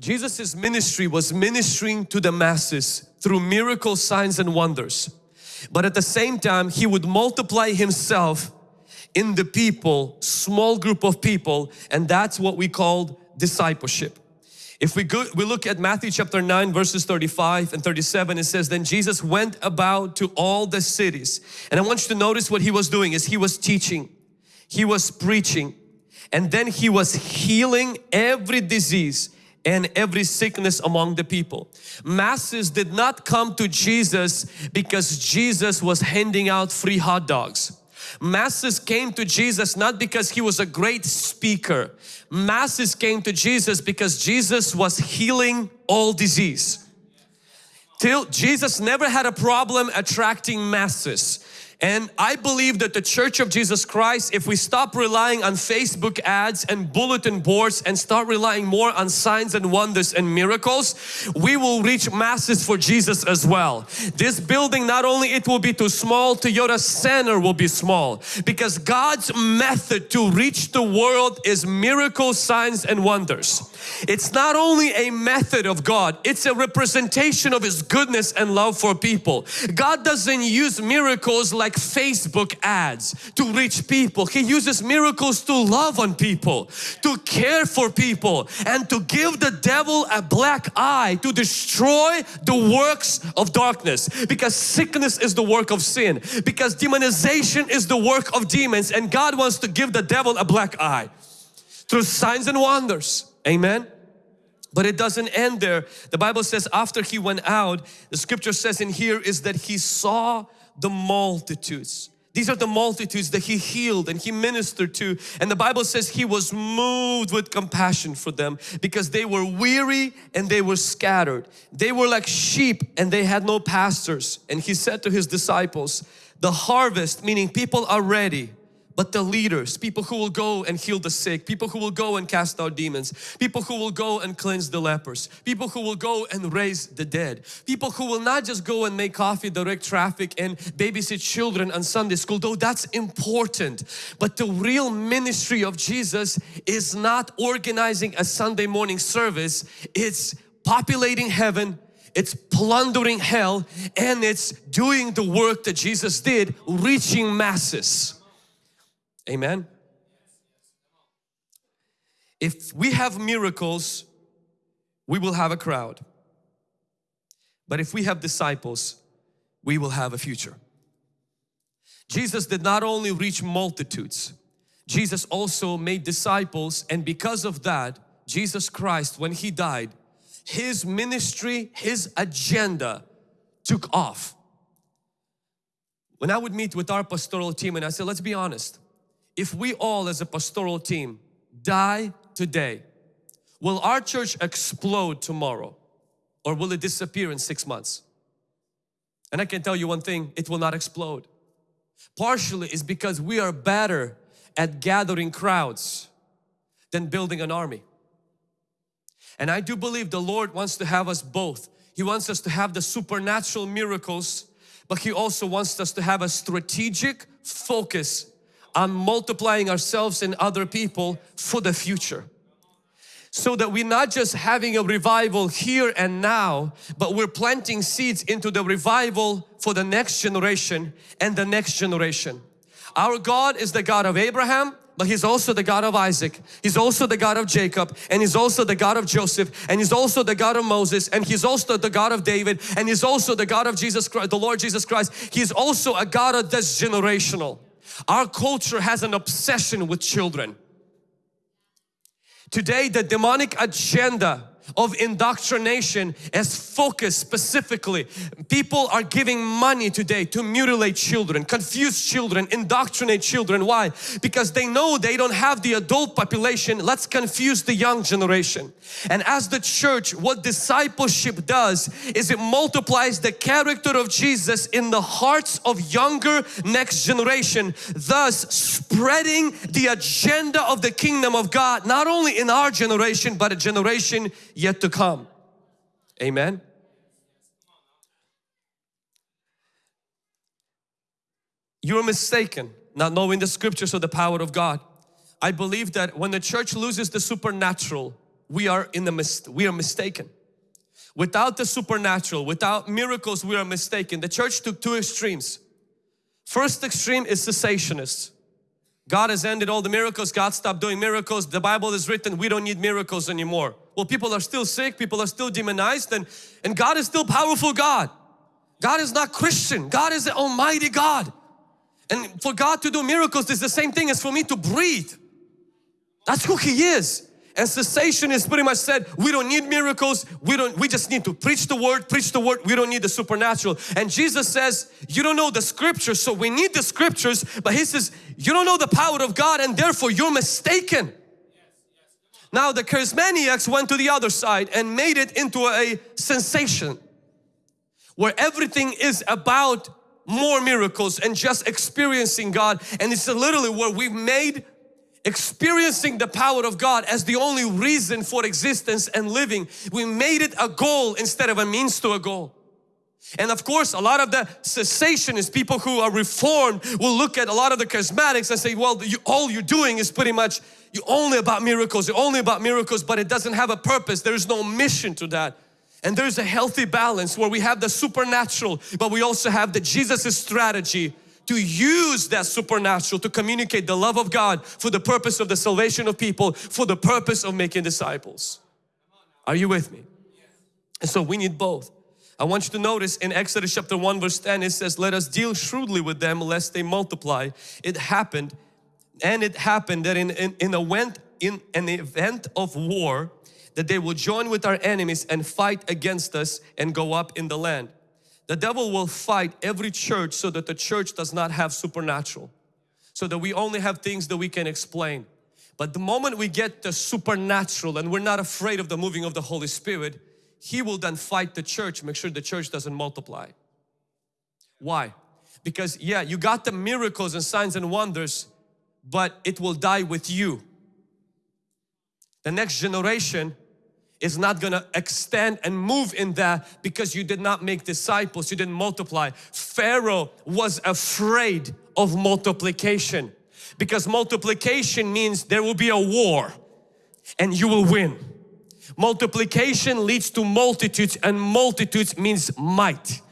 Jesus' ministry was ministering to the masses through miracles, signs and wonders. But at the same time, He would multiply Himself in the people, small group of people and that's what we called discipleship. If we go, we look at Matthew chapter 9 verses 35 and 37 it says then Jesus went about to all the cities and I want you to notice what He was doing is He was teaching, He was preaching and then He was healing every disease and every sickness among the people. Masses did not come to Jesus because Jesus was handing out free hot dogs. Masses came to Jesus not because He was a great speaker. Masses came to Jesus because Jesus was healing all disease. Till Jesus never had a problem attracting masses. And I believe that the Church of Jesus Christ, if we stop relying on Facebook ads and bulletin boards and start relying more on signs and wonders and miracles, we will reach masses for Jesus as well. This building, not only it will be too small, Toyota Center will be small because God's method to reach the world is miracles, signs and wonders. It's not only a method of God, it's a representation of His goodness and love for people. God doesn't use miracles like Facebook ads to reach people. He uses miracles to love on people, to care for people and to give the devil a black eye to destroy the works of darkness because sickness is the work of sin because demonization is the work of demons and God wants to give the devil a black eye through signs and wonders. Amen. But it doesn't end there. The Bible says after he went out, the scripture says in here is that he saw the multitudes. These are the multitudes that he healed and he ministered to. And the Bible says he was moved with compassion for them because they were weary and they were scattered. They were like sheep and they had no pastors. And he said to his disciples, the harvest, meaning people are ready, but the leaders, people who will go and heal the sick, people who will go and cast out demons, people who will go and cleanse the lepers, people who will go and raise the dead, people who will not just go and make coffee, direct traffic and babysit children on Sunday school, though that's important. But the real ministry of Jesus is not organizing a Sunday morning service, it's populating heaven, it's plundering hell and it's doing the work that Jesus did, reaching masses. Amen. If we have miracles, we will have a crowd. But if we have disciples, we will have a future. Jesus did not only reach multitudes, Jesus also made disciples and because of that, Jesus Christ, when He died, His ministry, His agenda took off. When I would meet with our pastoral team and I said, let's be honest, if we all as a pastoral team die today, will our church explode tomorrow or will it disappear in six months? And I can tell you one thing, it will not explode. Partially is because we are better at gathering crowds than building an army. And I do believe the Lord wants to have us both. He wants us to have the supernatural miracles, but He also wants us to have a strategic focus on multiplying ourselves and other people for the future so that we're not just having a revival here and now but we're planting seeds into the revival for the next generation and the next generation. Our God is the God of Abraham but He's also the God of Isaac. He's also the God of Jacob and He's also the God of Joseph and He's also the God of Moses and He's also the God of David and He's also the God of Jesus Christ, the Lord Jesus Christ. He's also a God that's generational. Our culture has an obsession with children. Today the demonic agenda of indoctrination as focused specifically. People are giving money today to mutilate children, confuse children, indoctrinate children. Why? Because they know they don't have the adult population. Let's confuse the young generation. And as the church, what discipleship does is it multiplies the character of Jesus in the hearts of younger next generation, thus spreading the agenda of the kingdom of God, not only in our generation, but a generation yet to come. Amen. You're mistaken not knowing the scriptures or the power of God. I believe that when the church loses the supernatural, we are in the mis we are mistaken. Without the supernatural, without miracles, we are mistaken. The church took two extremes. First extreme is cessationists. God has ended all the miracles, God stopped doing miracles, the Bible is written, we don't need miracles anymore. Well, people are still sick, people are still demonized and, and God is still powerful God. God is not Christian, God is the Almighty God. And for God to do miracles is the same thing as for me to breathe. That's who He is. And cessationists pretty much said, we don't need miracles, we don't, we just need to preach the word, preach the word, we don't need the supernatural. And Jesus says, you don't know the scriptures, so we need the scriptures, but He says, you don't know the power of God and therefore you're mistaken. Now the charismaniacs went to the other side and made it into a sensation where everything is about more miracles and just experiencing God and it's literally where we've made experiencing the power of God as the only reason for existence and living. We made it a goal instead of a means to a goal. And of course, a lot of the cessationists, people who are reformed, will look at a lot of the charismatics and say, well, you, all you're doing is pretty much, you only about miracles, you're only about miracles, but it doesn't have a purpose. There is no mission to that. And there's a healthy balance where we have the supernatural, but we also have the Jesus' strategy to use that supernatural to communicate the love of God for the purpose of the salvation of people, for the purpose of making disciples. Are you with me? And so we need both. I want you to notice in Exodus chapter 1 verse 10 it says, let us deal shrewdly with them lest they multiply. It happened and it happened that in, in, in, event, in an event of war that they will join with our enemies and fight against us and go up in the land. The devil will fight every church so that the church does not have supernatural. So that we only have things that we can explain. But the moment we get the supernatural and we're not afraid of the moving of the Holy Spirit, He will then fight the church, make sure the church doesn't multiply. Why? Because yeah, you got the miracles and signs and wonders, but it will die with you. The next generation is not going to extend and move in that because you did not make disciples, you didn't multiply. Pharaoh was afraid of multiplication because multiplication means there will be a war and you will win. Multiplication leads to multitudes and multitudes means might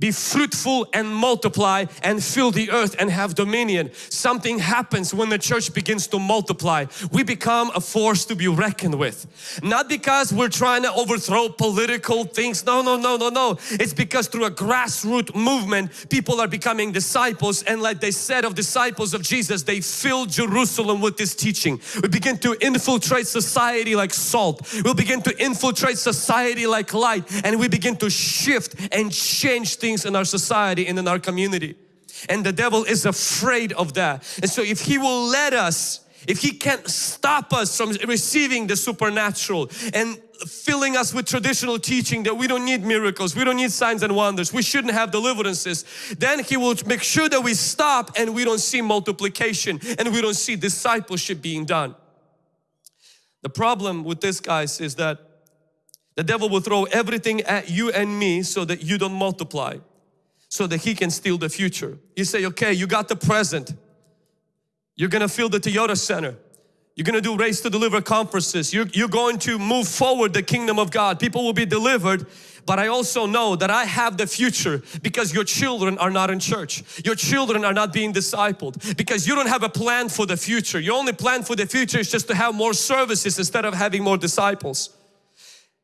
be fruitful and multiply and fill the earth and have dominion. Something happens when the church begins to multiply. We become a force to be reckoned with. Not because we're trying to overthrow political things. No, no, no, no, no. It's because through a grassroots movement, people are becoming disciples and like they said of disciples of Jesus, they filled Jerusalem with this teaching. We begin to infiltrate society like salt. We'll begin to infiltrate society like light and we begin to shift and change things things in our society and in our community. And the devil is afraid of that. And so if he will let us, if he can't stop us from receiving the supernatural and filling us with traditional teaching that we don't need miracles, we don't need signs and wonders, we shouldn't have deliverances, then He will make sure that we stop and we don't see multiplication and we don't see discipleship being done. The problem with this guys is that the devil will throw everything at you and me so that you don't multiply so that he can steal the future. You say, okay, you got the present. You're gonna fill the Toyota Center. You're gonna do Raised to Deliver conferences. You're, you're going to move forward the kingdom of God. People will be delivered. But I also know that I have the future because your children are not in church. Your children are not being discipled because you don't have a plan for the future. Your only plan for the future is just to have more services instead of having more disciples.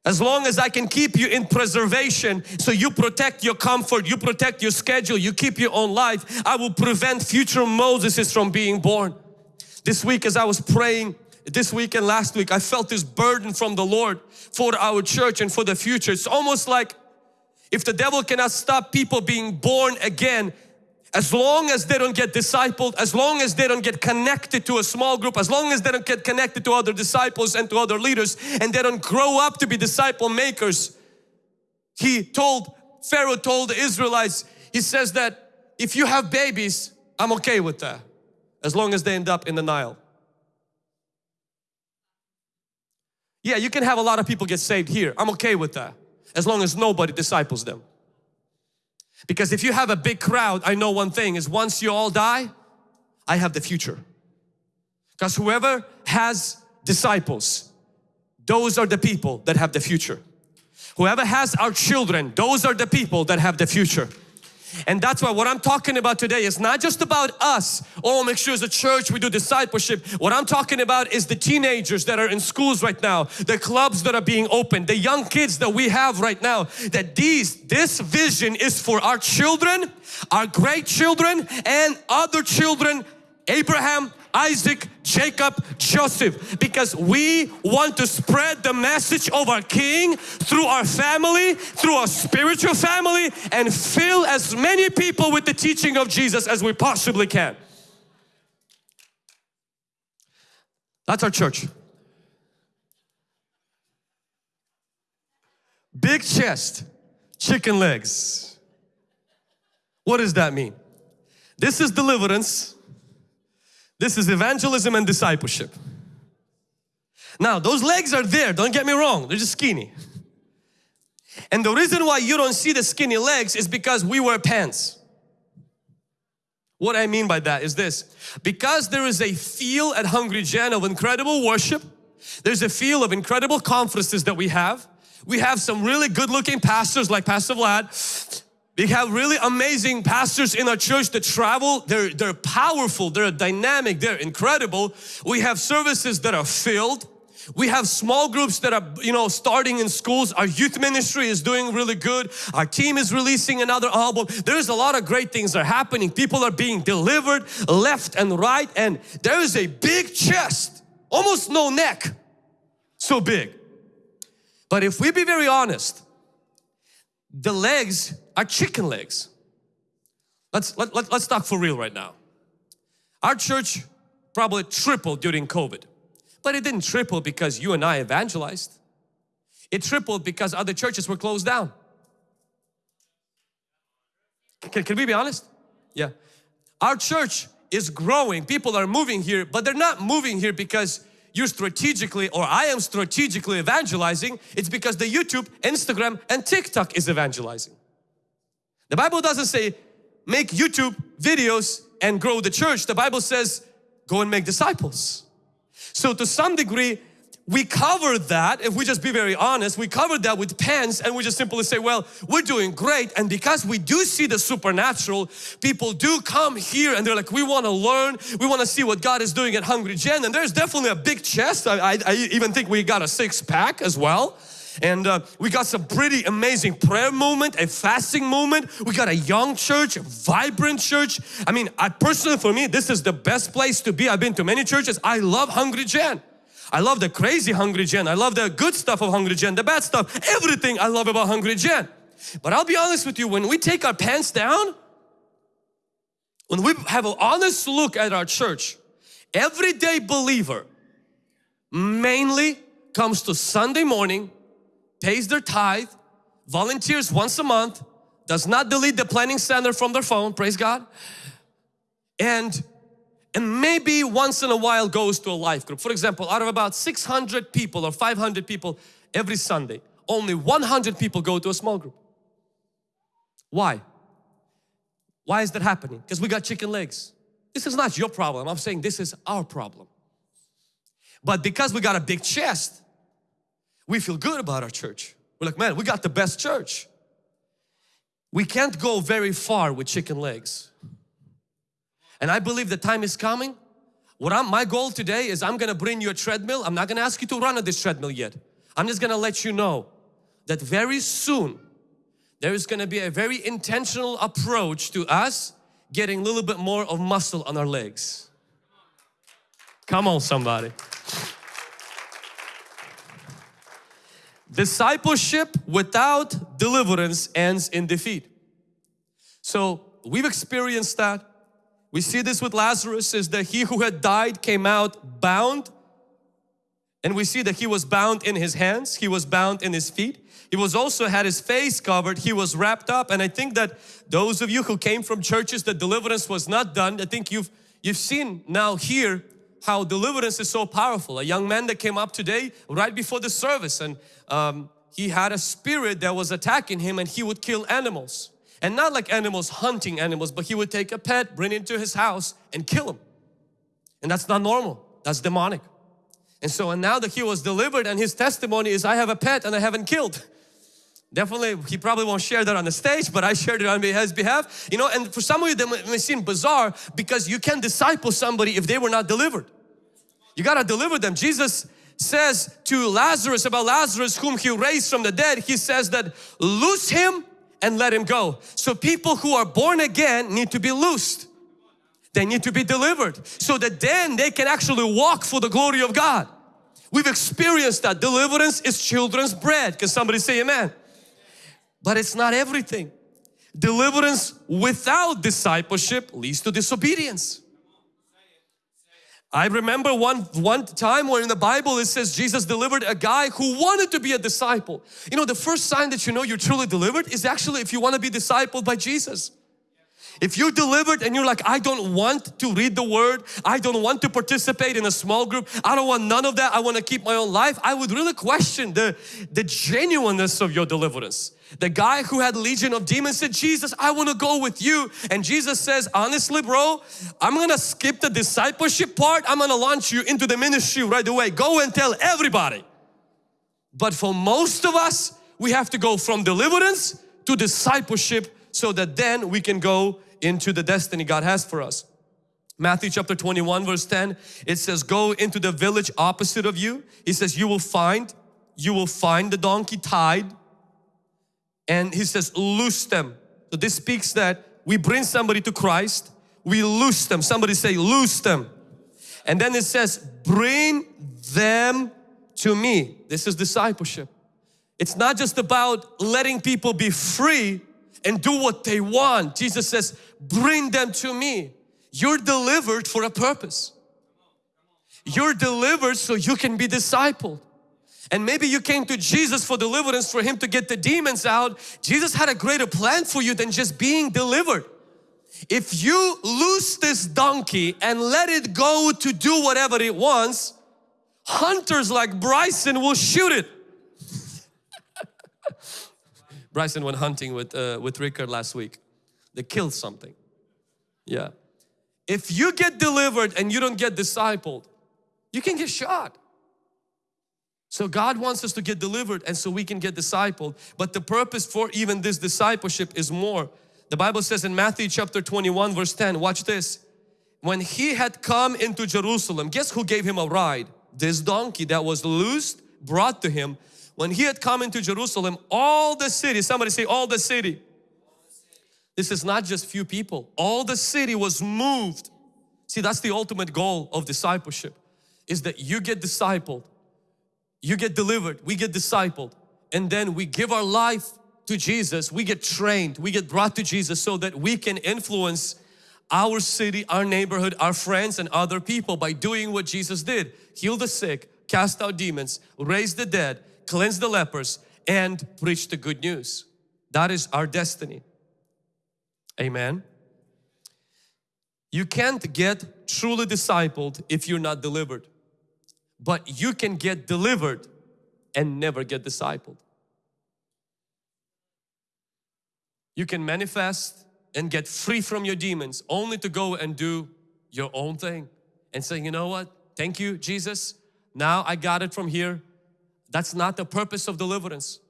As long as I can keep you in preservation, so you protect your comfort, you protect your schedule, you keep your own life, I will prevent future Moseses from being born. This week as I was praying, this week and last week, I felt this burden from the Lord for our church and for the future. It's almost like if the devil cannot stop people being born again, as long as they don't get discipled, as long as they don't get connected to a small group, as long as they don't get connected to other disciples and to other leaders and they don't grow up to be disciple makers. He told, Pharaoh told the Israelites, he says that if you have babies, I'm okay with that as long as they end up in the Nile. Yeah, you can have a lot of people get saved here. I'm okay with that as long as nobody disciples them. Because if you have a big crowd, I know one thing is once you all die, I have the future. Because whoever has disciples those are the people that have the future. Whoever has our children, those are the people that have the future. And that's why what I'm talking about today is not just about us. Oh, make sure as a church we do discipleship. What I'm talking about is the teenagers that are in schools right now, the clubs that are being opened, the young kids that we have right now. That these, this vision is for our children, our great children and other children Abraham, Isaac, Jacob, Joseph because we want to spread the message of our King through our family, through our spiritual family and fill as many people with the teaching of Jesus as we possibly can. That's our church. Big chest, chicken legs. What does that mean? This is deliverance this is evangelism and discipleship. Now those legs are there, don't get me wrong, they're just skinny. And the reason why you don't see the skinny legs is because we wear pants. What I mean by that is this, because there is a feel at Hungry Gen of incredible worship, there's a feel of incredible conferences that we have. We have some really good looking pastors like Pastor Vlad we have really amazing pastors in our church that travel. They're, they're powerful, they're dynamic, they're incredible. We have services that are filled. We have small groups that are, you know, starting in schools. Our youth ministry is doing really good. Our team is releasing another album. There's a lot of great things are happening. People are being delivered left and right and there is a big chest, almost no neck, so big. But if we be very honest, the legs are chicken legs. Let's, let, let, let's talk for real right now. Our church probably tripled during COVID. But it didn't triple because you and I evangelized. It tripled because other churches were closed down. Can, can we be honest? Yeah. Our church is growing. People are moving here, but they're not moving here because you're strategically or I am strategically evangelizing. It's because the YouTube, Instagram and TikTok is evangelizing. The Bible doesn't say make YouTube videos and grow the church. The Bible says go and make disciples. So to some degree we covered that, if we just be very honest, we covered that with pens and we just simply say, well, we're doing great. And because we do see the supernatural, people do come here and they're like, we want to learn, we want to see what God is doing at Hungry Gen. And there's definitely a big chest. I, I, I even think we got a six pack as well. And uh, we got some pretty amazing prayer movement, a fasting movement. We got a young church, a vibrant church. I mean, I personally, for me, this is the best place to be. I've been to many churches. I love Hungry Gen. I love the crazy Hungry Gen. I love the good stuff of Hungry Gen, the bad stuff, everything I love about Hungry Gen. But I'll be honest with you, when we take our pants down, when we have an honest look at our church, everyday believer mainly comes to Sunday morning pays their tithe, volunteers once a month, does not delete the planning center from their phone, praise God, and and maybe once in a while goes to a life group. For example, out of about 600 people or 500 people every Sunday, only 100 people go to a small group. Why? Why is that happening? Because we got chicken legs. This is not your problem. I'm saying this is our problem. But because we got a big chest, we feel good about our church. We're like, man, we got the best church. We can't go very far with chicken legs. And I believe the time is coming. What I'm, my goal today is I'm gonna bring you a treadmill. I'm not gonna ask you to run on this treadmill yet. I'm just gonna let you know that very soon there is gonna be a very intentional approach to us getting a little bit more of muscle on our legs. Come on somebody. Discipleship without deliverance ends in defeat. So we've experienced that. We see this with Lazarus is that he who had died came out bound and we see that he was bound in his hands, he was bound in his feet. He was also had his face covered, he was wrapped up and I think that those of you who came from churches that deliverance was not done, I think you've you've seen now here how deliverance is so powerful. A young man that came up today right before the service and um, he had a spirit that was attacking him and he would kill animals. And not like animals hunting animals but he would take a pet, bring it into his house and kill him. And that's not normal, that's demonic. And so and now that he was delivered and his testimony is I have a pet and I haven't killed. Definitely, he probably won't share that on the stage, but I shared it on his behalf. You know, and for some of you that may seem bizarre because you can't disciple somebody if they were not delivered. You gotta deliver them. Jesus says to Lazarus about Lazarus whom he raised from the dead, he says that loose him and let him go. So people who are born again need to be loosed. They need to be delivered so that then they can actually walk for the glory of God. We've experienced that. Deliverance is children's bread. Can somebody say amen? But it's not everything. Deliverance without discipleship leads to disobedience. I remember one, one time where in the Bible it says Jesus delivered a guy who wanted to be a disciple. You know the first sign that you know you're truly delivered is actually if you want to be discipled by Jesus. If you're delivered and you're like, I don't want to read the word, I don't want to participate in a small group, I don't want none of that, I want to keep my own life, I would really question the, the genuineness of your deliverance. The guy who had legion of demons said, Jesus, I want to go with you. And Jesus says, honestly bro, I'm going to skip the discipleship part. I'm going to launch you into the ministry right away. Go and tell everybody. But for most of us, we have to go from deliverance to discipleship so that then we can go into the destiny God has for us. Matthew chapter 21 verse 10 it says go into the village opposite of you. He says you will find you will find the donkey tied and he says loose them. So this speaks that we bring somebody to Christ, we loose them. Somebody say loose them. And then it says bring them to me. This is discipleship. It's not just about letting people be free and do what they want. Jesus says bring them to me. You're delivered for a purpose. You're delivered so you can be discipled. And maybe you came to Jesus for deliverance for Him to get the demons out. Jesus had a greater plan for you than just being delivered. If you loose this donkey and let it go to do whatever it wants, hunters like Bryson will shoot it. Bryson went hunting with, uh, with Rickard last week. They killed something. Yeah. If you get delivered and you don't get discipled, you can get shot. So God wants us to get delivered and so we can get discipled. But the purpose for even this discipleship is more. The Bible says in Matthew chapter 21 verse 10, watch this. When he had come into Jerusalem, guess who gave him a ride? This donkey that was loosed, brought to him. When he had come into Jerusalem, all the city, somebody say all the city. This is not just few people. All the city was moved. See, that's the ultimate goal of discipleship is that you get discipled you get delivered, we get discipled and then we give our life to Jesus, we get trained, we get brought to Jesus so that we can influence our city, our neighborhood, our friends and other people by doing what Jesus did. Heal the sick, cast out demons, raise the dead, cleanse the lepers and preach the good news. That is our destiny. Amen. You can't get truly discipled if you're not delivered but you can get delivered and never get discipled. You can manifest and get free from your demons only to go and do your own thing and say, you know what, thank you Jesus, now I got it from here. That's not the purpose of deliverance.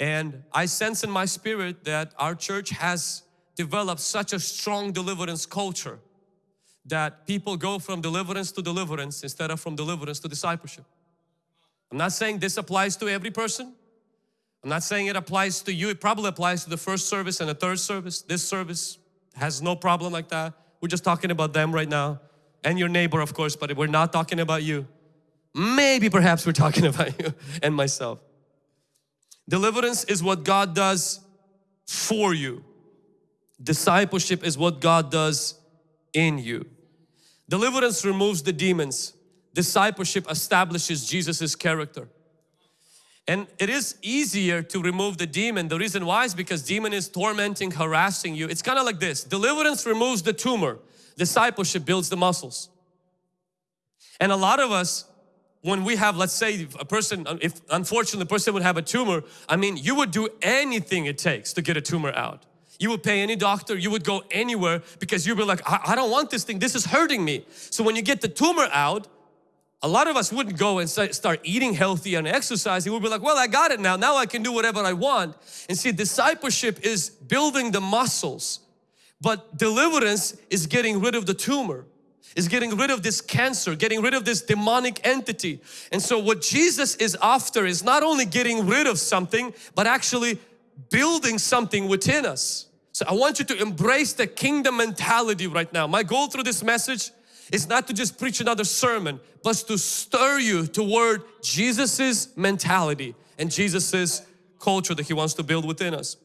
And I sense in my spirit that our church has developed such a strong deliverance culture that people go from deliverance to deliverance instead of from deliverance to discipleship. I'm not saying this applies to every person. I'm not saying it applies to you. It probably applies to the first service and the third service. This service has no problem like that. We're just talking about them right now and your neighbor of course, but we're not talking about you. Maybe perhaps we're talking about you and myself. Deliverance is what God does for you. Discipleship is what God does in you. Deliverance removes the demons. Discipleship establishes Jesus's character. And it is easier to remove the demon. The reason why is because demon is tormenting, harassing you. It's kind of like this. Deliverance removes the tumor. Discipleship builds the muscles. And a lot of us, when we have, let's say a person, if unfortunately a person would have a tumor, I mean, you would do anything it takes to get a tumor out. You would pay any doctor, you would go anywhere because you'd be like, I, I don't want this thing, this is hurting me. So when you get the tumor out, a lot of us wouldn't go and start eating healthy and exercising. We'd be like, well, I got it now. Now I can do whatever I want. And see, discipleship is building the muscles. But deliverance is getting rid of the tumor is getting rid of this cancer, getting rid of this demonic entity. And so what Jesus is after is not only getting rid of something, but actually building something within us. So I want you to embrace the kingdom mentality right now. My goal through this message is not to just preach another sermon, but to stir you toward Jesus's mentality and Jesus's culture that He wants to build within us.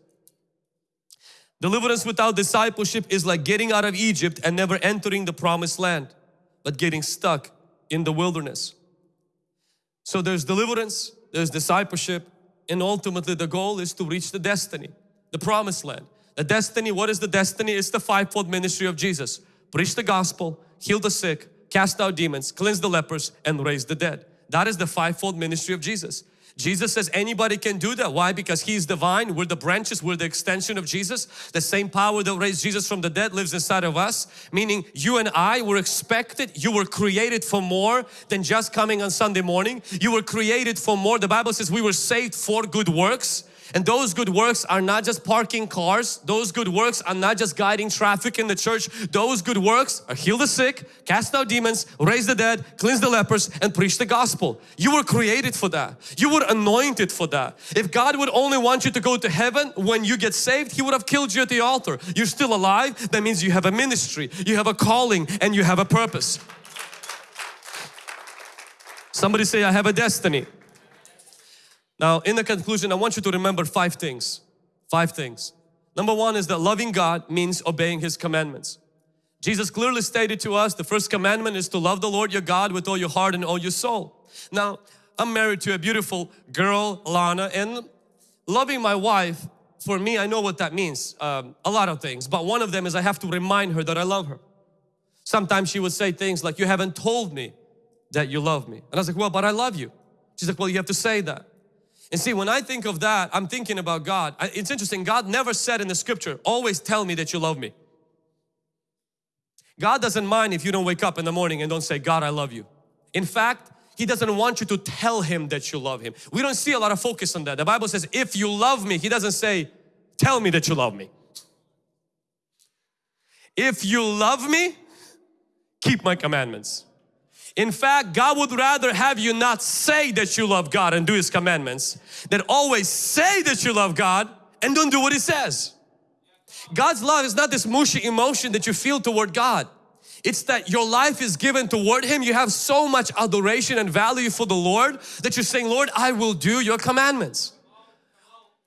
Deliverance without discipleship is like getting out of Egypt and never entering the promised land, but getting stuck in the wilderness. So there's deliverance, there's discipleship, and ultimately the goal is to reach the destiny, the promised land. The destiny, what is the destiny? It's the fivefold ministry of Jesus. Preach the gospel, heal the sick, cast out demons, cleanse the lepers, and raise the dead. That is the fivefold ministry of Jesus. Jesus says anybody can do that. Why? Because He's divine. We're the branches. We're the extension of Jesus. The same power that raised Jesus from the dead lives inside of us. Meaning you and I were expected. You were created for more than just coming on Sunday morning. You were created for more. The Bible says we were saved for good works. And those good works are not just parking cars. Those good works are not just guiding traffic in the church. Those good works are heal the sick, cast out demons, raise the dead, cleanse the lepers and preach the gospel. You were created for that. You were anointed for that. If God would only want you to go to heaven when you get saved, He would have killed you at the altar. You're still alive. That means you have a ministry, you have a calling and you have a purpose. Somebody say, I have a destiny. Now, in the conclusion, I want you to remember five things. Five things. Number one is that loving God means obeying His commandments. Jesus clearly stated to us the first commandment is to love the Lord your God with all your heart and all your soul. Now, I'm married to a beautiful girl, Lana, and loving my wife, for me, I know what that means. Um, a lot of things, but one of them is I have to remind her that I love her. Sometimes she would say things like, you haven't told me that you love me. And I was like, well, but I love you. She's like, well, you have to say that. And see, when I think of that, I'm thinking about God. It's interesting, God never said in the scripture, always tell me that you love me. God doesn't mind if you don't wake up in the morning and don't say, God, I love you. In fact, He doesn't want you to tell Him that you love Him. We don't see a lot of focus on that. The Bible says, if you love me, He doesn't say, tell me that you love me. If you love me, keep my commandments. In fact, God would rather have you not say that you love God and do His commandments than always say that you love God and don't do what He says. God's love is not this mushy emotion that you feel toward God. It's that your life is given toward Him. You have so much adoration and value for the Lord that you're saying, Lord, I will do your commandments.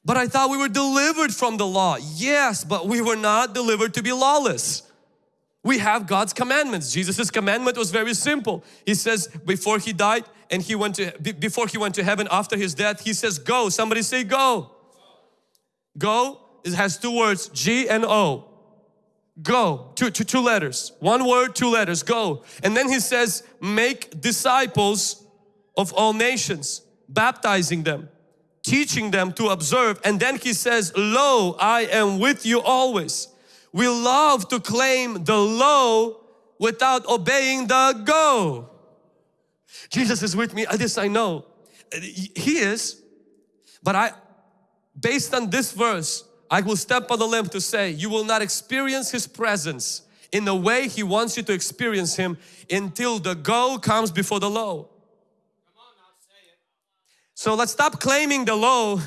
But I thought we were delivered from the law. Yes, but we were not delivered to be lawless. We have God's commandments. Jesus's commandment was very simple. He says before he died and he went to before he went to heaven after his death, he says go. Somebody say go. Go it has two words G and O. Go, two, two, two letters. One word, two letters, go. And then he says make disciples of all nations, baptizing them, teaching them to observe. And then he says, lo, I am with you always we love to claim the low without obeying the go. Jesus is with me, this I know. He is, but I, based on this verse, I will step on the limb to say you will not experience His presence in the way He wants you to experience Him until the go comes before the low. So let's stop claiming the low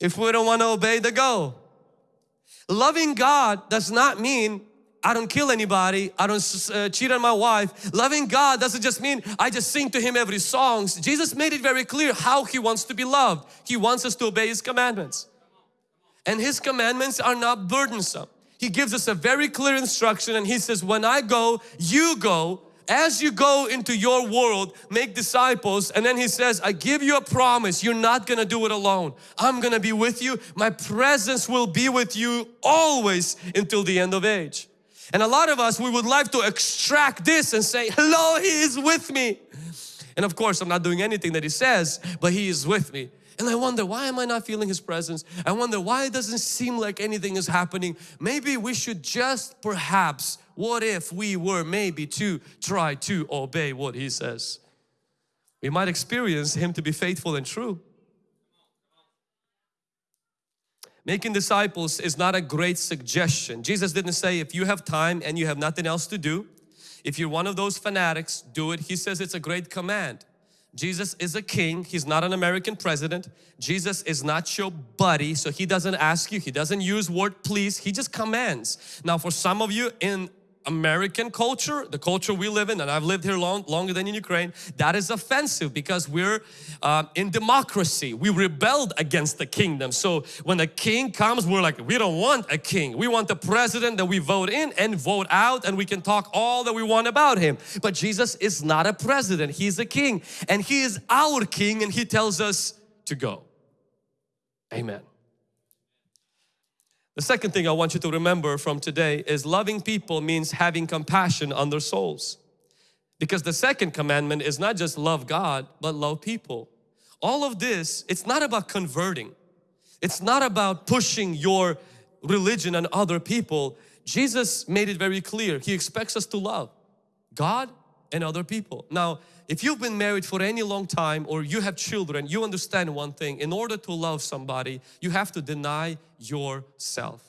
if we don't want to obey the go. Loving God does not mean I don't kill anybody, I don't uh, cheat on my wife. Loving God doesn't just mean I just sing to Him every song. Jesus made it very clear how He wants to be loved. He wants us to obey His commandments. And His commandments are not burdensome. He gives us a very clear instruction and He says, when I go, you go as you go into your world, make disciples. And then he says, I give you a promise. You're not going to do it alone. I'm going to be with you. My presence will be with you always until the end of age. And a lot of us, we would like to extract this and say, hello, He is with me. And of course, I'm not doing anything that He says, but He is with me. And I wonder, why am I not feeling His presence? I wonder, why it doesn't seem like anything is happening? Maybe we should just perhaps what if we were maybe to try to obey what He says? we might experience Him to be faithful and true. Making disciples is not a great suggestion. Jesus didn't say if you have time and you have nothing else to do, if you're one of those fanatics, do it. He says it's a great command. Jesus is a king. He's not an American president. Jesus is not your buddy. So he doesn't ask you. He doesn't use word please. He just commands. Now for some of you in American culture, the culture we live in, and I've lived here long, longer than in Ukraine, that is offensive because we're uh, in democracy. We rebelled against the kingdom. So when a king comes, we're like, we don't want a king. We want the president that we vote in and vote out and we can talk all that we want about him. But Jesus is not a president. He's a king and He is our king and He tells us to go. Amen. The second thing I want you to remember from today is loving people means having compassion on their souls. Because the second commandment is not just love God, but love people. All of this, it's not about converting. It's not about pushing your religion on other people. Jesus made it very clear. He expects us to love God and other people. Now, if you've been married for any long time or you have children, you understand one thing. In order to love somebody, you have to deny yourself,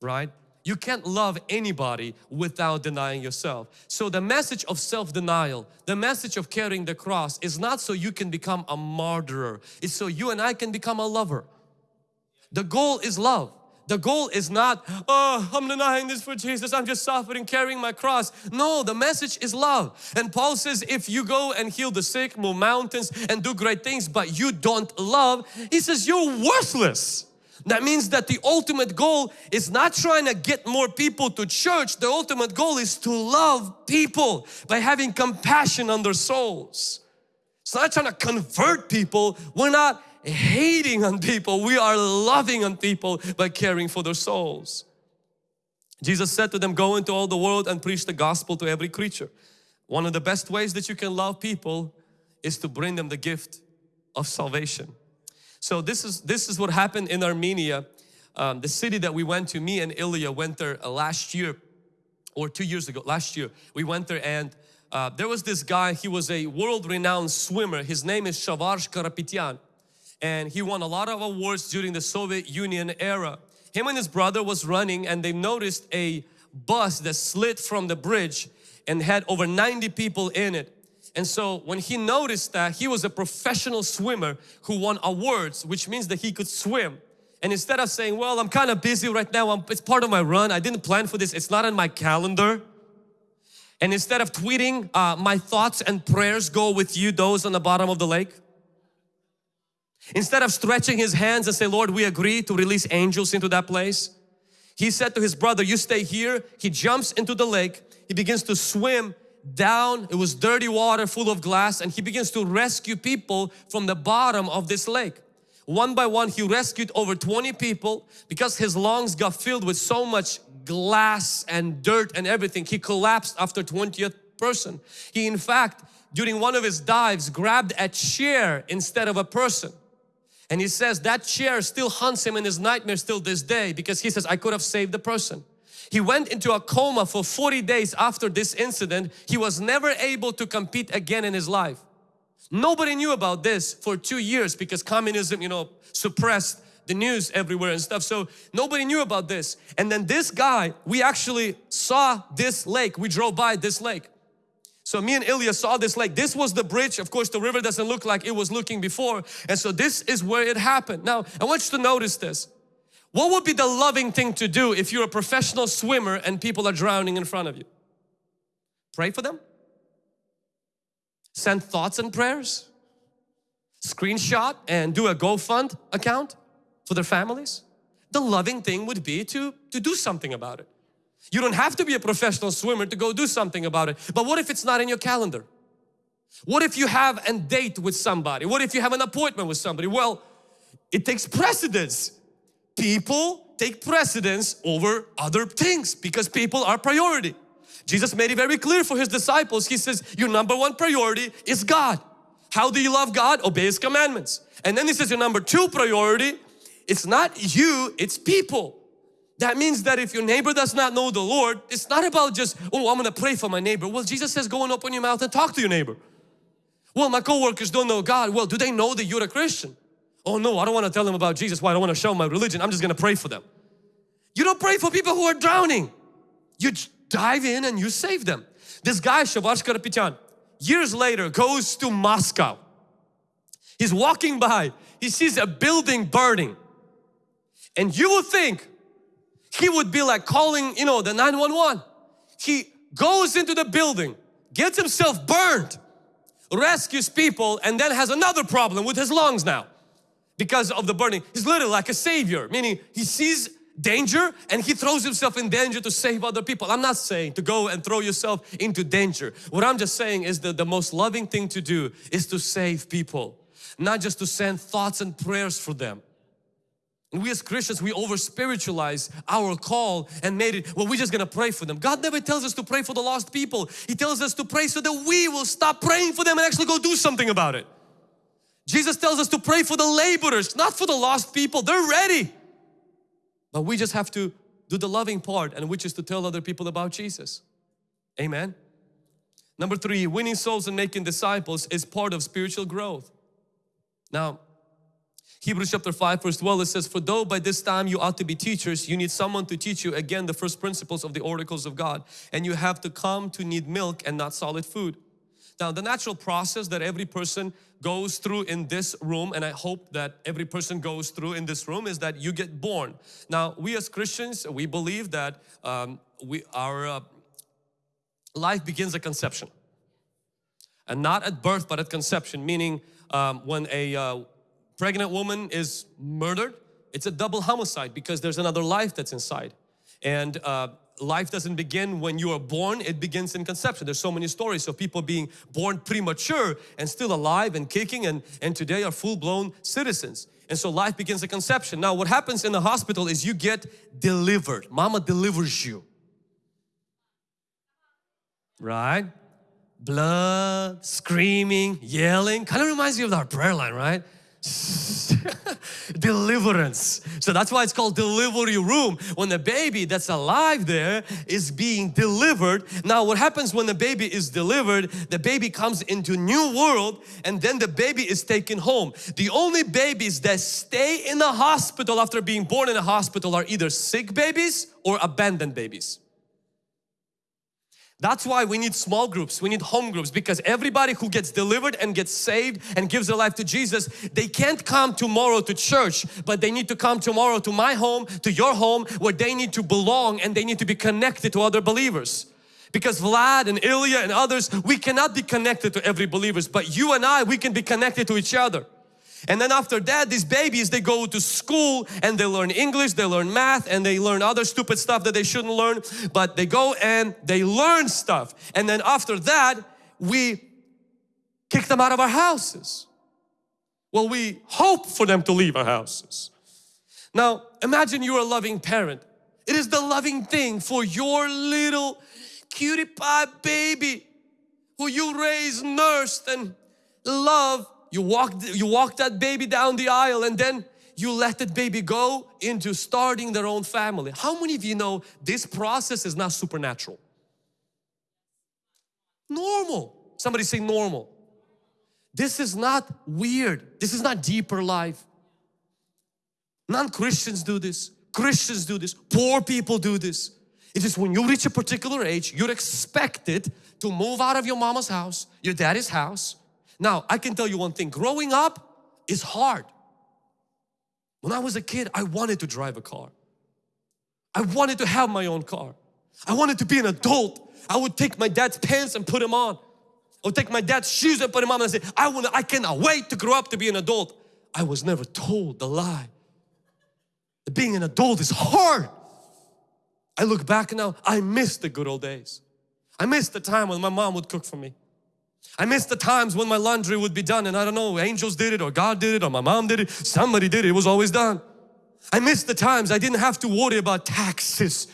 right? You can't love anybody without denying yourself. So the message of self-denial, the message of carrying the cross is not so you can become a martyr. It's so you and I can become a lover. The goal is love. The goal is not, oh, I'm denying this for Jesus, I'm just suffering, carrying my cross. No, the message is love. And Paul says, if you go and heal the sick, move mountains and do great things, but you don't love, he says, you're worthless. That means that the ultimate goal is not trying to get more people to church. The ultimate goal is to love people by having compassion on their souls. It's not trying to convert people. We're not hating on people. We are loving on people by caring for their souls. Jesus said to them, go into all the world and preach the gospel to every creature. One of the best ways that you can love people is to bring them the gift of salvation. So this is, this is what happened in Armenia, um, the city that we went to. Me and Ilya went there uh, last year or two years ago, last year. We went there and uh, there was this guy, he was a world-renowned swimmer. His name is Shavarsh Karapetyan and he won a lot of awards during the Soviet Union era. Him and his brother was running and they noticed a bus that slid from the bridge and had over 90 people in it. And so when he noticed that he was a professional swimmer who won awards, which means that he could swim. And instead of saying, well, I'm kind of busy right now, I'm, it's part of my run, I didn't plan for this, it's not on my calendar. And instead of tweeting, uh, my thoughts and prayers go with you, those on the bottom of the lake. Instead of stretching his hands and say, Lord, we agree to release angels into that place. He said to his brother, you stay here. He jumps into the lake. He begins to swim down. It was dirty water full of glass and he begins to rescue people from the bottom of this lake. One by one, he rescued over 20 people because his lungs got filled with so much glass and dirt and everything. He collapsed after 20th person. He in fact, during one of his dives, grabbed a chair instead of a person. And he says that chair still haunts him in his nightmares till this day because he says, I could have saved the person. He went into a coma for 40 days after this incident. He was never able to compete again in his life. Nobody knew about this for two years because communism, you know, suppressed the news everywhere and stuff. So nobody knew about this. And then this guy, we actually saw this lake. We drove by this lake. So me and Ilya saw this lake. This was the bridge. Of course, the river doesn't look like it was looking before. And so this is where it happened. Now, I want you to notice this. What would be the loving thing to do if you're a professional swimmer and people are drowning in front of you? Pray for them? Send thoughts and prayers? Screenshot and do a GoFund account for their families? The loving thing would be to, to do something about it. You don't have to be a professional swimmer to go do something about it. But what if it's not in your calendar? What if you have a date with somebody? What if you have an appointment with somebody? Well, it takes precedence. People take precedence over other things because people are priority. Jesus made it very clear for His disciples. He says, your number one priority is God. How do you love God? Obey His commandments. And then He says your number two priority, it's not you, it's people. That means that if your neighbor does not know the Lord, it's not about just, oh, I'm gonna pray for my neighbor. Well, Jesus says, go and open your mouth and talk to your neighbor. Well, my coworkers don't know God. Well, do they know that you're a Christian? Oh no, I don't want to tell them about Jesus. Why? I don't want to show my religion. I'm just going to pray for them. You don't pray for people who are drowning. You dive in and you save them. This guy, Shavash Karapetyan, years later goes to Moscow. He's walking by, he sees a building burning. And you would think he would be like calling, you know, the 911. He goes into the building, gets himself burned, rescues people, and then has another problem with his lungs now because of the burning. He's literally like a savior, meaning he sees danger and he throws himself in danger to save other people. I'm not saying to go and throw yourself into danger. What I'm just saying is that the most loving thing to do is to save people, not just to send thoughts and prayers for them. We as Christians, we over spiritualize our call and made it, well, we're just gonna pray for them. God never tells us to pray for the lost people. He tells us to pray so that we will stop praying for them and actually go do something about it. Jesus tells us to pray for the laborers, not for the lost people. They're ready. But we just have to do the loving part and which is to tell other people about Jesus. Amen. Number three, winning souls and making disciples is part of spiritual growth. Now, Hebrews chapter 5 verse 12 it says, For though by this time you ought to be teachers, you need someone to teach you again the first principles of the oracles of God. And you have to come to need milk and not solid food. Now the natural process that every person goes through in this room and I hope that every person goes through in this room is that you get born. Now we as Christians we believe that um, we our uh, life begins at conception and not at birth but at conception meaning um, when a uh, pregnant woman is murdered, it's a double homicide because there's another life that's inside. And uh, life doesn't begin when you are born, it begins in conception. There's so many stories of people being born premature and still alive and kicking and, and today are full-blown citizens. And so life begins at conception. Now what happens in the hospital is you get delivered. Mama delivers you. Right? Blood, screaming, yelling. Kind of reminds you of our prayer line, right? deliverance. So that's why it's called delivery room. When the baby that's alive there is being delivered. Now what happens when the baby is delivered, the baby comes into new world and then the baby is taken home. The only babies that stay in the hospital after being born in a hospital are either sick babies or abandoned babies. That's why we need small groups, we need home groups because everybody who gets delivered and gets saved and gives their life to Jesus, they can't come tomorrow to church, but they need to come tomorrow to my home, to your home, where they need to belong and they need to be connected to other believers. Because Vlad and Ilya and others, we cannot be connected to every believers, but you and I, we can be connected to each other. And then after that, these babies, they go to school and they learn English, they learn math and they learn other stupid stuff that they shouldn't learn. But they go and they learn stuff. And then after that, we kick them out of our houses. Well, we hope for them to leave our houses. Now, imagine you're a loving parent. It is the loving thing for your little cutie pie baby who you raised, nursed and love you walk, you walk that baby down the aisle and then you let that baby go into starting their own family. How many of you know this process is not supernatural? Normal. Somebody say normal. This is not weird. This is not deeper life. Non-Christians do this. Christians do this. Poor people do this. It is when you reach a particular age, you're expected to move out of your mama's house, your daddy's house, now, I can tell you one thing, growing up is hard. When I was a kid, I wanted to drive a car. I wanted to have my own car. I wanted to be an adult. I would take my dad's pants and put them on. I would take my dad's shoes and put them on and say, I, want I cannot wait to grow up to be an adult. I was never told the lie. That being an adult is hard. I look back now, I miss the good old days. I miss the time when my mom would cook for me. I miss the times when my laundry would be done and I don't know, angels did it or God did it or my mom did it. Somebody did it, it was always done. I miss the times I didn't have to worry about taxes,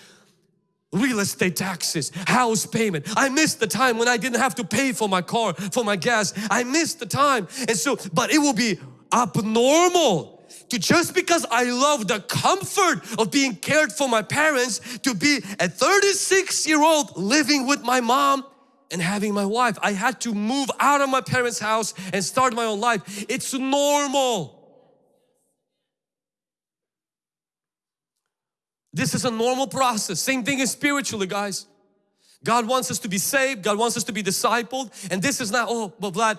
real estate taxes, house payment. I miss the time when I didn't have to pay for my car, for my gas. I miss the time. And so, but it will be abnormal to just because I love the comfort of being cared for my parents to be a 36 year old living with my mom and having my wife. I had to move out of my parents' house and start my own life. It's normal. This is a normal process. Same thing is spiritually, guys. God wants us to be saved. God wants us to be discipled. And this is not, oh, but Vlad,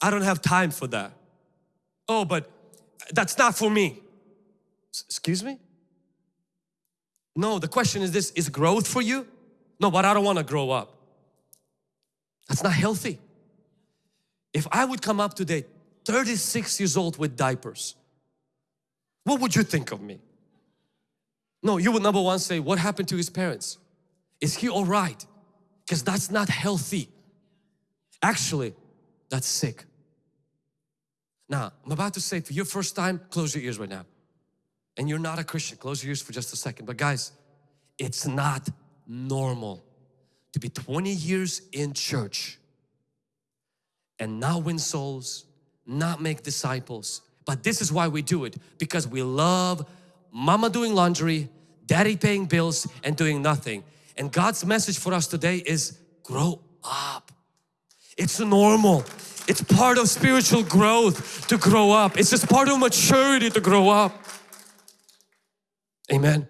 I don't have time for that. Oh, but that's not for me. Excuse me? No, the question is this, is growth for you? No, but I don't want to grow up. That's not healthy. If I would come up today, 36 years old with diapers, what would you think of me? No, you would number one say, what happened to his parents? Is he all right? Because that's not healthy. Actually, that's sick. Now, I'm about to say for your first time, close your ears right now. And you're not a Christian, close your ears for just a second. But guys, it's not normal to be 20 years in church and not win souls, not make disciples. But this is why we do it because we love mama doing laundry, daddy paying bills and doing nothing. And God's message for us today is grow up. It's normal. It's part of spiritual growth to grow up. It's just part of maturity to grow up. Amen.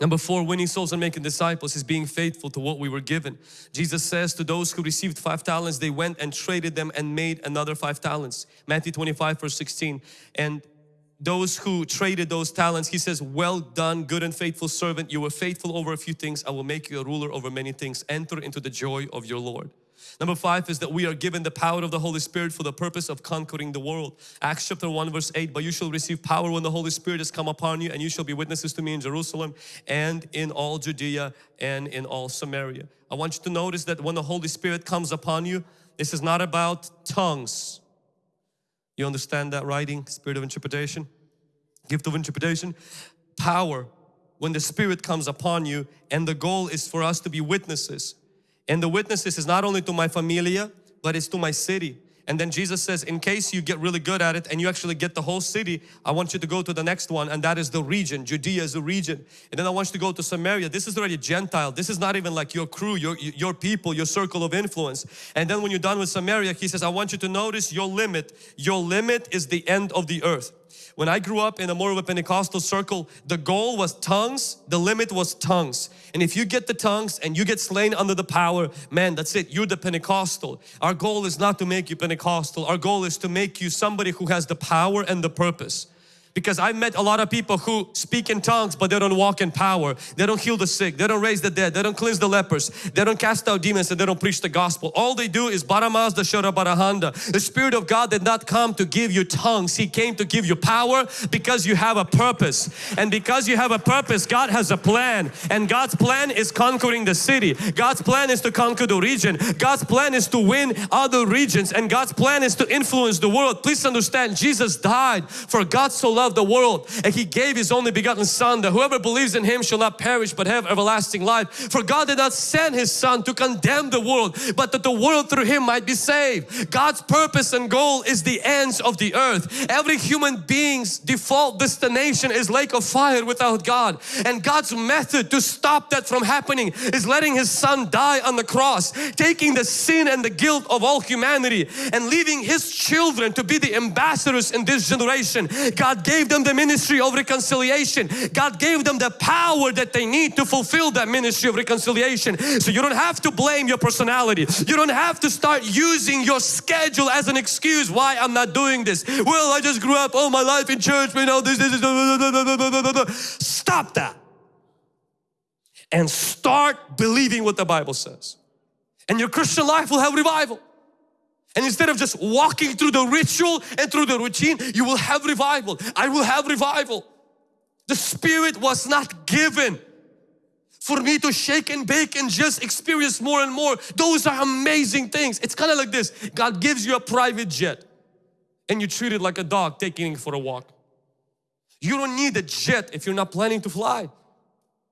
Number four, winning souls and making disciples is being faithful to what we were given. Jesus says to those who received five talents, they went and traded them and made another five talents. Matthew 25 verse 16. And those who traded those talents, he says, well done, good and faithful servant. You were faithful over a few things. I will make you a ruler over many things. Enter into the joy of your Lord. Number five is that we are given the power of the Holy Spirit for the purpose of conquering the world. Acts chapter 1 verse 8, but you shall receive power when the Holy Spirit has come upon you and you shall be witnesses to me in Jerusalem and in all Judea and in all Samaria. I want you to notice that when the Holy Spirit comes upon you, this is not about tongues. You understand that writing? Spirit of interpretation? Gift of interpretation? Power when the Spirit comes upon you and the goal is for us to be witnesses. And the witnesses is not only to my familia, but it's to my city. And then Jesus says, in case you get really good at it and you actually get the whole city, I want you to go to the next one and that is the region. Judea is the region. And then I want you to go to Samaria. This is already Gentile. This is not even like your crew, your, your people, your circle of influence. And then when you're done with Samaria, He says, I want you to notice your limit. Your limit is the end of the earth. When I grew up in a more of a Pentecostal circle, the goal was tongues, the limit was tongues. And if you get the tongues and you get slain under the power, man, that's it, you're the Pentecostal. Our goal is not to make you Pentecostal, our goal is to make you somebody who has the power and the purpose because I met a lot of people who speak in tongues but they don't walk in power. They don't heal the sick, they don't raise the dead, they don't cleanse the lepers, they don't cast out demons and they don't preach the gospel. All they do is baramazda sharabarahanda. The Spirit of God did not come to give you tongues, He came to give you power because you have a purpose. And because you have a purpose, God has a plan. And God's plan is conquering the city. God's plan is to conquer the region. God's plan is to win other regions. And God's plan is to influence the world. Please understand, Jesus died for God so loved the world and He gave His only begotten Son that whoever believes in Him shall not perish but have everlasting life. For God did not send His Son to condemn the world but that the world through Him might be saved. God's purpose and goal is the ends of the earth. Every human being's default destination is lake of fire without God and God's method to stop that from happening is letting His Son die on the cross, taking the sin and the guilt of all humanity and leaving His children to be the ambassadors in this generation. God gave them the ministry of reconciliation. God gave them the power that they need to fulfill that ministry of reconciliation. So you don't have to blame your personality. You don't have to start using your schedule as an excuse why I'm not doing this. Well, I just grew up all my life in church, you know, this, this, this, Stop that. And start believing what the Bible says. And your Christian life will have revival. And instead of just walking through the ritual and through the routine, you will have revival. I will have revival. The Spirit was not given for me to shake and bake and just experience more and more. Those are amazing things. It's kind of like this. God gives you a private jet and you treat it like a dog taking it for a walk. You don't need a jet if you're not planning to fly.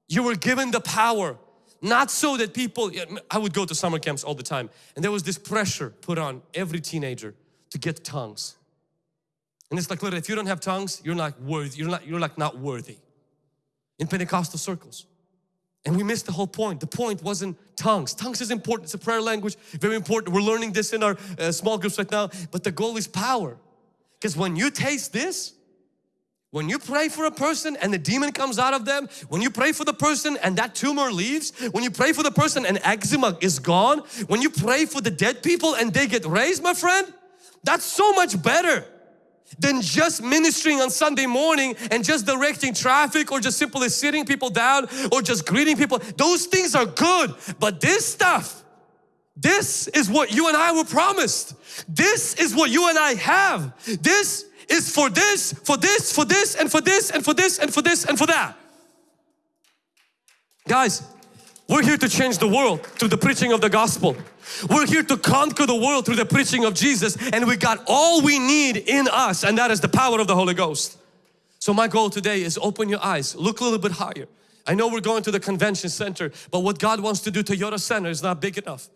You were given the power not so that people, I would go to summer camps all the time and there was this pressure put on every teenager to get tongues. And it's like, literally, if you don't have tongues, you're not worthy, you're not, you're like not worthy in Pentecostal circles. And we missed the whole point. The point wasn't tongues. Tongues is important. It's a prayer language, very important. We're learning this in our uh, small groups right now. But the goal is power. Because when you taste this, when you pray for a person and the demon comes out of them, when you pray for the person and that tumor leaves, when you pray for the person and eczema is gone, when you pray for the dead people and they get raised, my friend, that's so much better than just ministering on Sunday morning and just directing traffic or just simply sitting people down or just greeting people. Those things are good, but this stuff, this is what you and I were promised. This is what you and I have. This is for this, for this, for this, and for this, and for this, and for this, and for that. Guys, we're here to change the world through the preaching of the gospel. We're here to conquer the world through the preaching of Jesus and we got all we need in us and that is the power of the Holy Ghost. So my goal today is open your eyes, look a little bit higher. I know we're going to the convention center, but what God wants to do Toyota Center is not big enough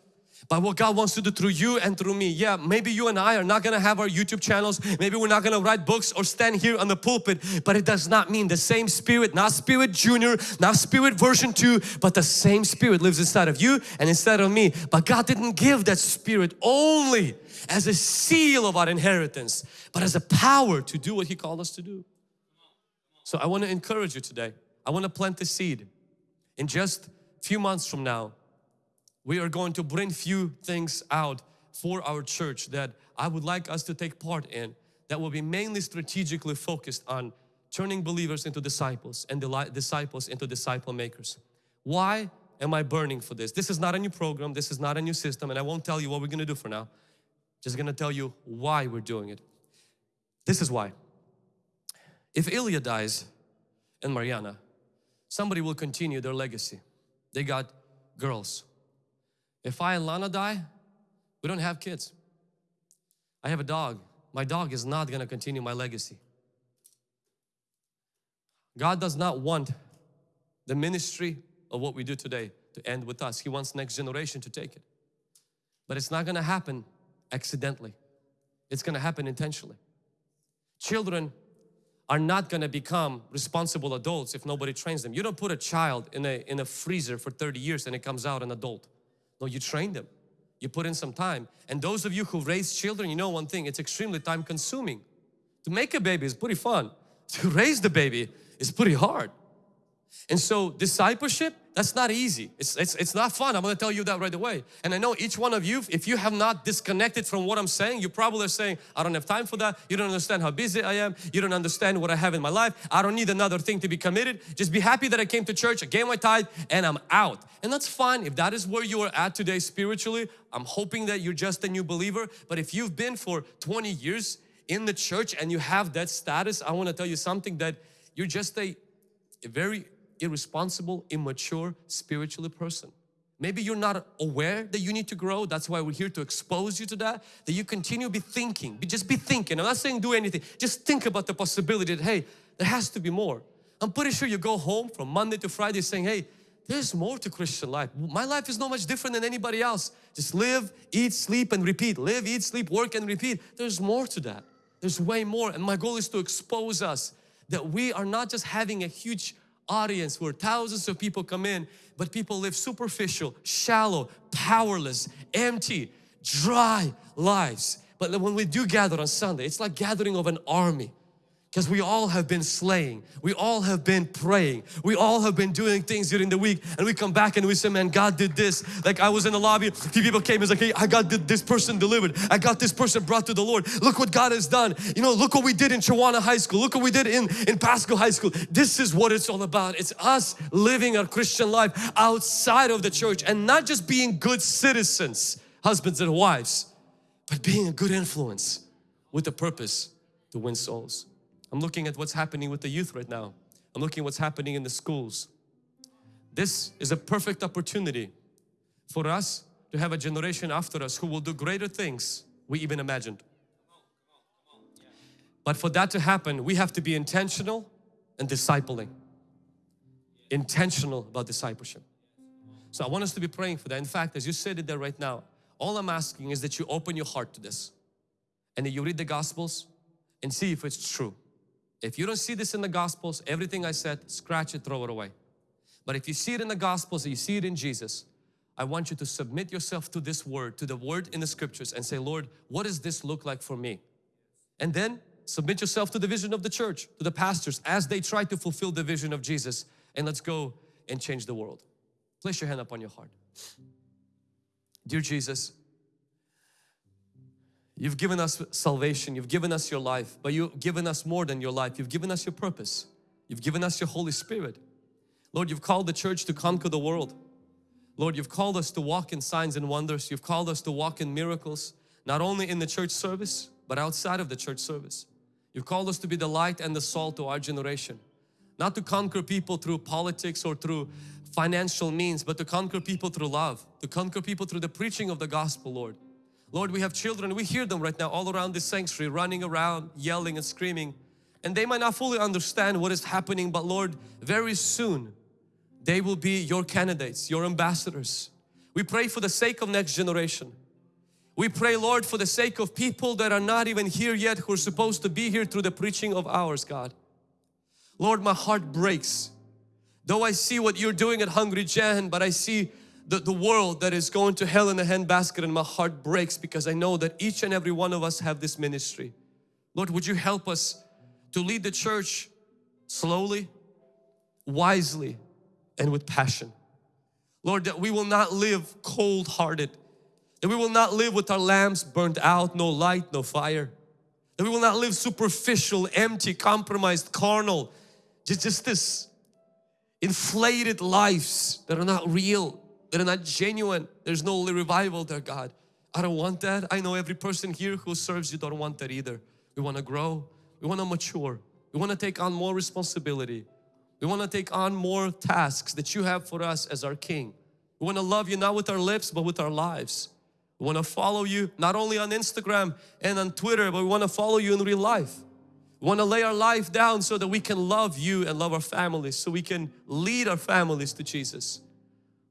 by what God wants to do through you and through me. Yeah, maybe you and I are not gonna have our YouTube channels, maybe we're not gonna write books or stand here on the pulpit, but it does not mean the same spirit, not spirit junior, not spirit version 2, but the same spirit lives inside of you and inside of me. But God didn't give that spirit only as a seal of our inheritance, but as a power to do what He called us to do. So I want to encourage you today. I want to plant the seed. In just a few months from now, we are going to bring few things out for our church that I would like us to take part in that will be mainly strategically focused on turning believers into disciples and disciples into disciple makers. Why am I burning for this? This is not a new program, this is not a new system and I won't tell you what we're going to do for now. Just going to tell you why we're doing it. This is why. If Ilya dies and Mariana, somebody will continue their legacy. They got girls, if I and Lana die, we don't have kids. I have a dog. My dog is not going to continue my legacy. God does not want the ministry of what we do today to end with us. He wants next generation to take it. But it's not going to happen accidentally. It's going to happen intentionally. Children are not going to become responsible adults if nobody trains them. You don't put a child in a, in a freezer for 30 years and it comes out an adult. No, you train them. You put in some time. And those of you who raise children, you know one thing, it's extremely time consuming. To make a baby is pretty fun. To raise the baby is pretty hard. And so discipleship, that's not easy. It's, it's, it's not fun. I'm going to tell you that right away. And I know each one of you, if you have not disconnected from what I'm saying, you probably are saying, I don't have time for that. You don't understand how busy I am. You don't understand what I have in my life. I don't need another thing to be committed. Just be happy that I came to church, I gave my tithe and I'm out. And that's fine. If that is where you are at today spiritually, I'm hoping that you're just a new believer. But if you've been for 20 years in the church and you have that status, I want to tell you something that you're just a, a very irresponsible, immature spiritually person. Maybe you're not aware that you need to grow. That's why we're here to expose you to that. That you continue be thinking. Just be thinking. I'm not saying do anything. Just think about the possibility that, hey, there has to be more. I'm pretty sure you go home from Monday to Friday saying, hey, there's more to Christian life. My life is no much different than anybody else. Just live, eat, sleep and repeat. Live, eat, sleep, work and repeat. There's more to that. There's way more. And my goal is to expose us that we are not just having a huge audience where thousands of people come in but people live superficial, shallow, powerless, empty, dry lives. But when we do gather on Sunday, it's like gathering of an army because we all have been slaying. We all have been praying. We all have been doing things during the week and we come back and we say, man, God did this. Like I was in the lobby, a few people came and like, hey, I got this person delivered. I got this person brought to the Lord. Look what God has done. You know, look what we did in Chiawana High School. Look what we did in, in Pasco High School. This is what it's all about. It's us living our Christian life outside of the church and not just being good citizens, husbands and wives, but being a good influence with a purpose to win souls. I'm looking at what's happening with the youth right now. I'm looking at what's happening in the schools. This is a perfect opportunity for us to have a generation after us who will do greater things we even imagined. But for that to happen, we have to be intentional and discipling. Intentional about discipleship. So I want us to be praying for that. In fact, as you said it there right now, all I'm asking is that you open your heart to this and that you read the Gospels and see if it's true. If you don't see this in the Gospels, everything I said, scratch it, throw it away. But if you see it in the Gospels, you see it in Jesus, I want you to submit yourself to this word, to the word in the scriptures and say, Lord, what does this look like for me? And then submit yourself to the vision of the church, to the pastors as they try to fulfill the vision of Jesus. And let's go and change the world. Place your hand up on your heart. Dear Jesus, You've given us salvation, you've given us your life, but you've given us more than your life. You've given us your purpose. You've given us your Holy Spirit. Lord, you've called the church to conquer the world. Lord, you've called us to walk in signs and wonders. You've called us to walk in miracles, not only in the church service, but outside of the church service. You've called us to be the light and the salt to our generation. Not to conquer people through politics or through financial means, but to conquer people through love, to conquer people through the preaching of the gospel, Lord. Lord, we have children, we hear them right now all around this sanctuary, running around, yelling and screaming. And they might not fully understand what is happening, but Lord, very soon, they will be your candidates, your ambassadors. We pray for the sake of next generation. We pray, Lord, for the sake of people that are not even here yet who are supposed to be here through the preaching of ours, God. Lord, my heart breaks. Though I see what you're doing at Hungry Gen, but I see the, the world that is going to hell in a handbasket and my heart breaks because I know that each and every one of us have this ministry. Lord, would you help us to lead the church slowly, wisely, and with passion. Lord, that we will not live cold-hearted, that we will not live with our lamps burnt out, no light, no fire, that we will not live superficial, empty, compromised, carnal, just, just this inflated lives that are not real, that are not genuine. There's no revival there, God. I don't want that. I know every person here who serves you don't want that either. We want to grow. We want to mature. We want to take on more responsibility. We want to take on more tasks that you have for us as our King. We want to love you not with our lips but with our lives. We want to follow you not only on Instagram and on Twitter but we want to follow you in real life. We want to lay our life down so that we can love you and love our families so we can lead our families to Jesus.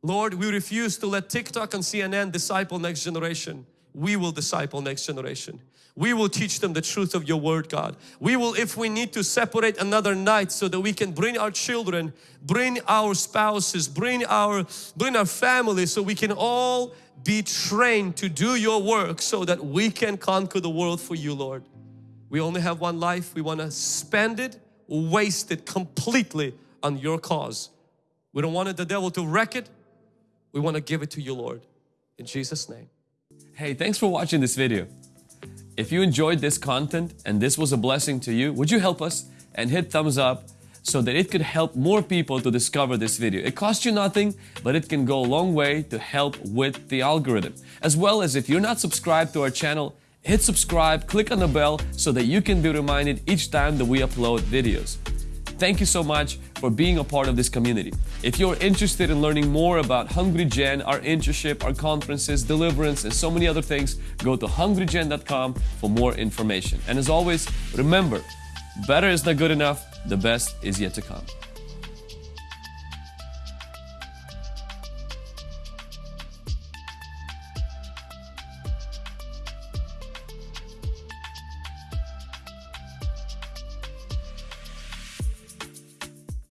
Lord, we refuse to let TikTok and CNN disciple next generation. We will disciple next generation. We will teach them the truth of your word, God. We will, if we need to separate another night so that we can bring our children, bring our spouses, bring our, bring our family so we can all be trained to do your work so that we can conquer the world for you, Lord. We only have one life. We want to spend it, waste it completely on your cause. We don't want the devil to wreck it. We want to give it to you, Lord. In Jesus' name. Hey, thanks for watching this video. If you enjoyed this content and this was a blessing to you, would you help us and hit thumbs up so that it could help more people to discover this video. It costs you nothing, but it can go a long way to help with the algorithm. As well as if you're not subscribed to our channel, hit subscribe, click on the bell so that you can be reminded each time that we upload videos. Thank you so much for being a part of this community. If you're interested in learning more about Hungry Gen, our internship, our conferences, deliverance, and so many other things, go to hungrygen.com for more information. And as always, remember, better is not good enough, the best is yet to come.